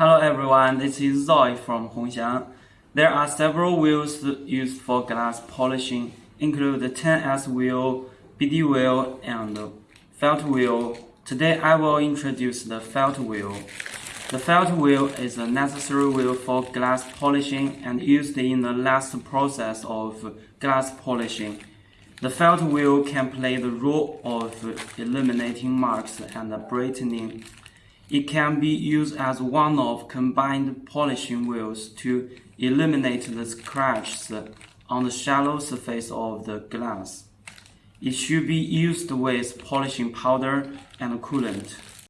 Hello everyone, this is Zoe from Hongxiang. There are several wheels used for glass polishing, include the 10S wheel, BD wheel, and felt wheel. Today I will introduce the felt wheel. The felt wheel is a necessary wheel for glass polishing and used in the last process of glass polishing. The felt wheel can play the role of eliminating marks and brightening it can be used as one of combined polishing wheels to eliminate the scratches on the shallow surface of the glass. It should be used with polishing powder and coolant.